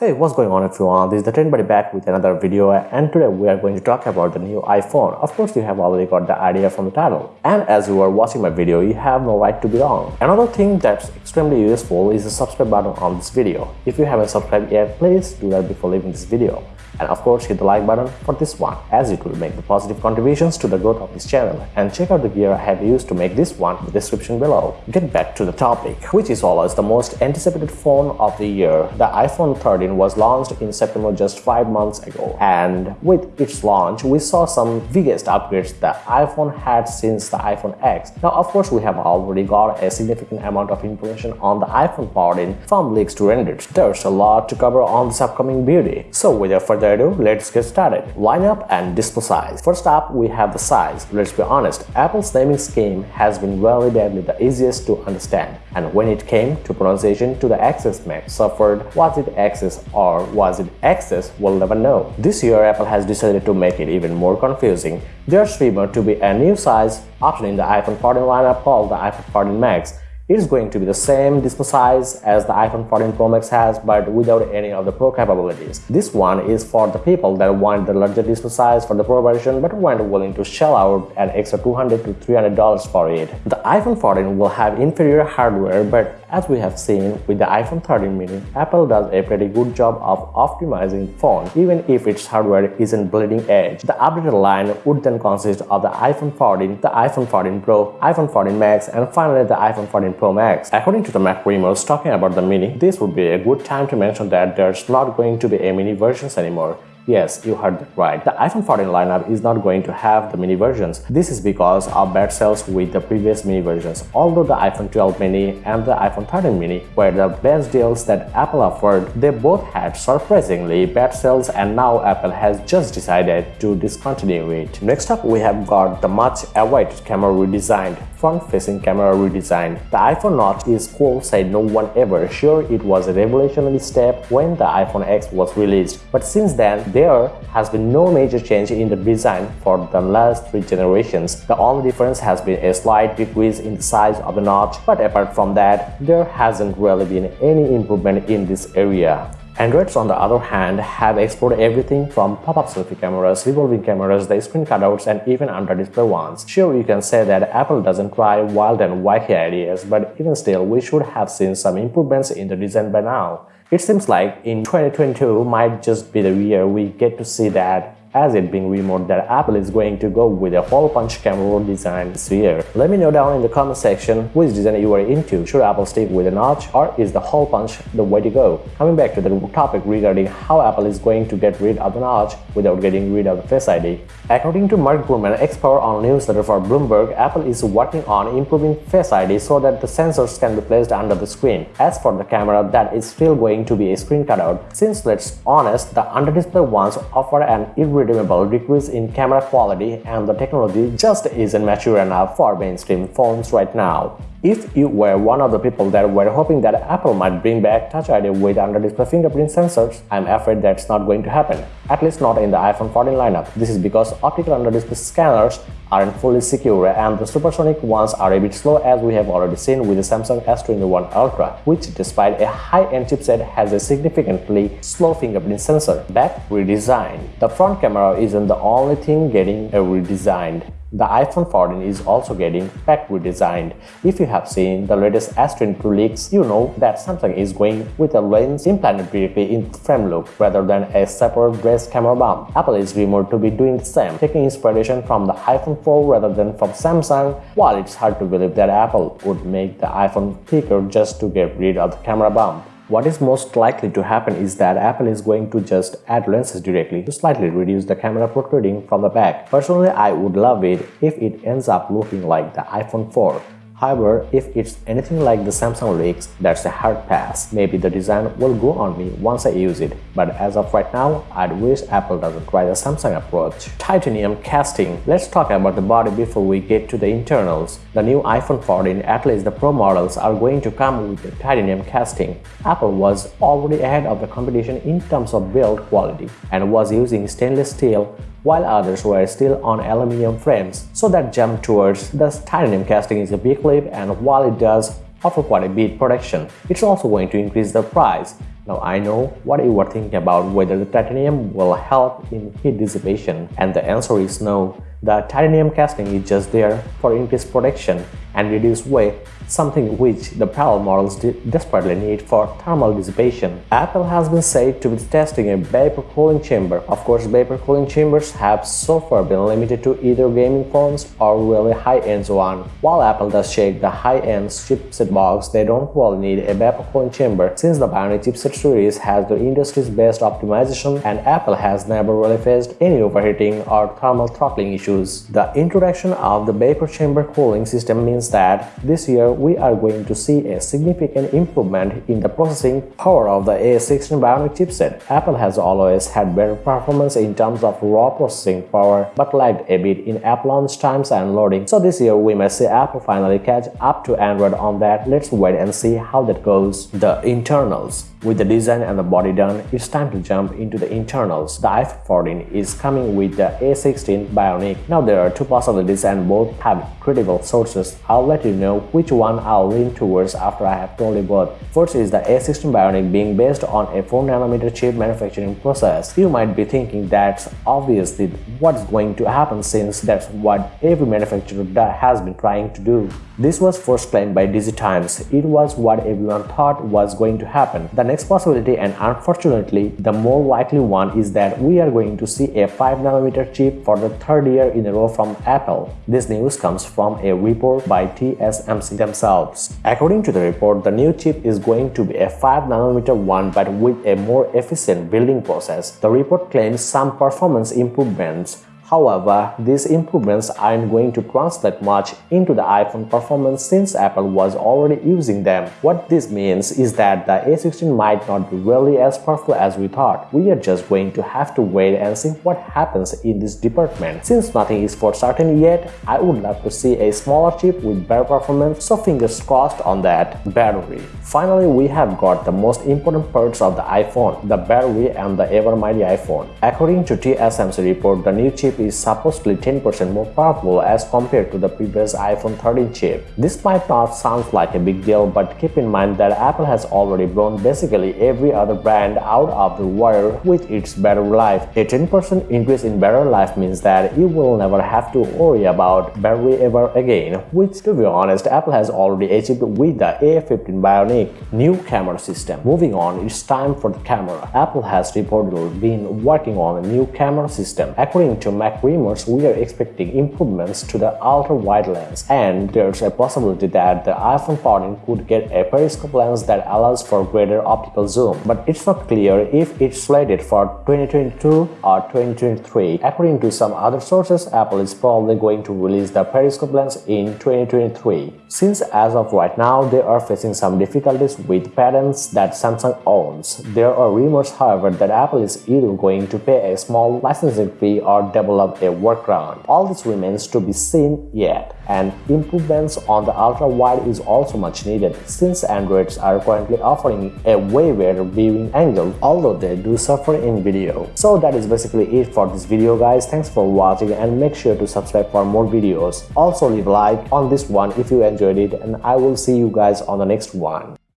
Hey, what's going on everyone? This is the Trend Buddy back with another video and today we are going to talk about the new iPhone. Of course, you have already got the idea from the title. And as you are watching my video, you have no right to be wrong. Another thing that's extremely useful is the subscribe button on this video. If you haven't subscribed yet, please do that before leaving this video and of course hit the like button for this one as it will make the positive contributions to the growth of this channel and check out the gear I have used to make this one in the description below. Get back to the topic, which is always the most anticipated phone of the year. The iPhone 13 was launched in September just 5 months ago and with its launch we saw some biggest upgrades the iPhone had since the iPhone X. Now of course we have already got a significant amount of information on the iPhone 14 from leaks to renders. There's a lot to cover on this upcoming beauty. So without further let's get started. Lineup and display size. First up, we have the size. Let's be honest, Apple's naming scheme has been badly the easiest to understand. And when it came to pronunciation to the XS Max suffered, was it XS or was it XS, we'll never know. This year, Apple has decided to make it even more confusing. There's rumored to be a new size option in the iPhone 14 lineup called the iPhone 14 Max it is going to be the same display size as the iPhone 14 Pro Max has but without any of the Pro capabilities. This one is for the people that want the larger display size for the Pro version but weren't willing to shell out an extra 200 to 300 dollars for it. The iPhone 14 will have inferior hardware but as we have seen with the iPhone 13 mini, Apple does a pretty good job of optimizing phone even if its hardware isn't bleeding edge. The updated line would then consist of the iPhone 14, the iPhone 14 Pro, iPhone 14 Max and finally the iPhone 14 Pro Max. According to the MacRumors talking about the Mini, this would be a good time to mention that there's not going to be a Mini versions anymore. Yes, you heard that right. The iPhone 14 lineup is not going to have the mini versions. This is because of bad sales with the previous mini versions. Although the iPhone 12 mini and the iPhone 13 mini were the best deals that Apple offered, they both had surprisingly bad sales and now Apple has just decided to discontinue it. Next up, we have got the much awaited camera redesigned front-facing camera redesign. The iPhone notch is cool said no one ever sure it was a revolutionary step when the iPhone X was released. But since then, there has been no major change in the design for the last three generations. The only difference has been a slight decrease in the size of the notch, but apart from that, there hasn't really been any improvement in this area. Androids on the other hand have explored everything from pop-up selfie cameras, revolving cameras, the screen cutouts and even under-display ones. Sure, you can say that Apple doesn't try wild and wacky ideas, but even still, we should have seen some improvements in the design by now. It seems like in 2022 might just be the year we get to see that as it being rumored that Apple is going to go with a hole punch camera design this year. Let me know down in the comment section which design you are into. Should Apple stick with a notch or is the hole punch the way to go? Coming back to the topic regarding how Apple is going to get rid of the notch without getting rid of the Face ID. According to Mark Gurman, expert on newsletter for Bloomberg, Apple is working on improving Face ID so that the sensors can be placed under the screen. As for the camera, that is still going to be a screen cutout. Since let's honest, the under-display ones offer an irredeemable decrease in camera quality and the technology just isn't mature enough for mainstream phones right now. If you were one of the people that were hoping that Apple might bring back Touch ID with under-display fingerprint sensors, I'm afraid that's not going to happen, at least not in the iPhone 14 lineup. This is because optical under-display scanners aren't fully secure and the supersonic ones are a bit slow as we have already seen with the Samsung S21 Ultra, which despite a high-end chipset has a significantly slow fingerprint sensor. Back redesigned. The front camera isn't the only thing getting a redesigned. The iPhone 14 is also getting factory redesigned. If you have seen the latest S22 leaks, you know that Samsung is going with a lens implanted directly in frame look rather than a separate brace camera bump. Apple is rumored to be doing the same, taking inspiration from the iPhone 4 rather than from Samsung, while it's hard to believe that Apple would make the iPhone thicker just to get rid of the camera bump. What is most likely to happen is that Apple is going to just add lenses directly to slightly reduce the camera protruding from the back. Personally, I would love it if it ends up looking like the iPhone 4 However, if it's anything like the Samsung leaks, that's a hard pass. Maybe the design will go on me once I use it, but as of right now, I'd wish Apple doesn't try the Samsung approach. Titanium casting. Let's talk about the body before we get to the internals. The new iPhone 14, at least the Pro models, are going to come with the titanium casting. Apple was already ahead of the competition in terms of build quality and was using stainless steel while others were still on aluminum frames. So that jump towards the titanium casting is a big leap and while it does offer quite a bit protection. It's also going to increase the price. Now I know what you are thinking about whether the titanium will help in heat dissipation and the answer is no. The titanium casting is just there for increased protection and reduced weight something which the parallel models desperately need for thermal dissipation. Apple has been said to be testing a vapor cooling chamber. Of course, vapor cooling chambers have so far been limited to either gaming phones or really high-end one. While Apple does shake the high-end chipset box, they don't really need a vapor cooling chamber since the Bionic chipset series has the industry's best optimization and Apple has never really faced any overheating or thermal throttling issues. The introduction of the vapor chamber cooling system means that this year we are going to see a significant improvement in the processing power of the A16 Bionic chipset. Apple has always had better performance in terms of raw processing power but lagged a bit in app launch times and loading. So this year we may see Apple finally catch up to Android on that. Let's wait and see how that goes. The internals with the design and the body done, it's time to jump into the internals. The iPhone 14 is coming with the A16 Bionic. Now there are two possibilities and both have credible sources. I'll let you know which one I'll lean towards after I have told you both. First is the A16 Bionic being based on a 4nm chip manufacturing process. You might be thinking that's obviously what's going to happen since that's what every manufacturer has been trying to do. This was first claimed by DigiTimes. It was what everyone thought was going to happen. The next possibility and unfortunately the more likely one is that we are going to see a 5nm chip for the third year in a row from Apple. This news comes from a report by TSMC themselves. According to the report, the new chip is going to be a 5nm one but with a more efficient building process. The report claims some performance improvements However, these improvements aren't going to translate much into the iPhone performance since Apple was already using them. What this means is that the A16 might not be really as powerful as we thought. We are just going to have to wait and see what happens in this department. Since nothing is for certain yet, I would love to see a smaller chip with better performance, so fingers crossed on that. Battery Finally, we have got the most important parts of the iPhone, the battery and the ever mighty iPhone. According to TSMC report, the new chip is supposedly 10% more powerful as compared to the previous iPhone 13 chip. This might not sound like a big deal, but keep in mind that Apple has already blown basically every other brand out of the wire with its battery life. A 10% increase in battery life means that you will never have to worry about battery ever again, which to be honest, Apple has already achieved with the A15 Bionic new camera system. Moving on, it's time for the camera. Apple has reportedly been working on a new camera system. According to MacRumors, we are expecting improvements to the ultra-wide lens, and there's a possibility that the iPhone 14 could get a periscope lens that allows for greater optical zoom, but it's not clear if it's slated for 2022 or 2023. According to some other sources, Apple is probably going to release the periscope lens in 2023. Since as of right now, they are facing some difficulties with patents that Samsung owns. There are rumors, however, that Apple is either going to pay a small licensing fee or develop a workaround. All this remains to be seen yet, and improvements on the ultra-wide is also much needed since Androids are currently offering a way better viewing angle, although they do suffer in video. So that is basically it for this video guys. Thanks for watching and make sure to subscribe for more videos. Also leave a like on this one if you enjoyed it and I will see you guys on the next one.